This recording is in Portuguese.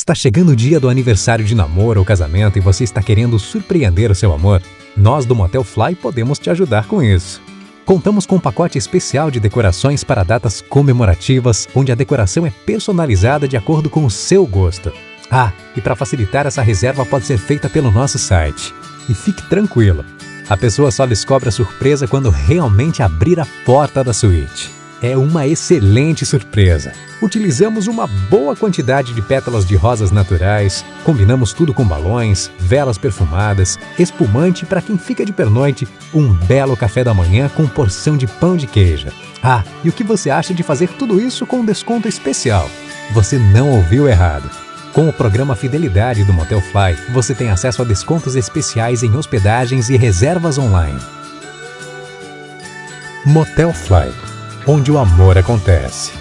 Está chegando o dia do aniversário de namoro ou casamento e você está querendo surpreender o seu amor? Nós do Motel Fly podemos te ajudar com isso. Contamos com um pacote especial de decorações para datas comemorativas, onde a decoração é personalizada de acordo com o seu gosto. Ah, e para facilitar essa reserva pode ser feita pelo nosso site. E fique tranquilo, a pessoa só descobre a surpresa quando realmente abrir a porta da suíte é uma excelente surpresa. Utilizamos uma boa quantidade de pétalas de rosas naturais, combinamos tudo com balões, velas perfumadas, espumante para quem fica de pernoite, um belo café da manhã com porção de pão de queijo. Ah, e o que você acha de fazer tudo isso com um desconto especial? Você não ouviu errado. Com o programa Fidelidade do Motel Fly, você tem acesso a descontos especiais em hospedagens e reservas online. Motel Fly onde o amor acontece.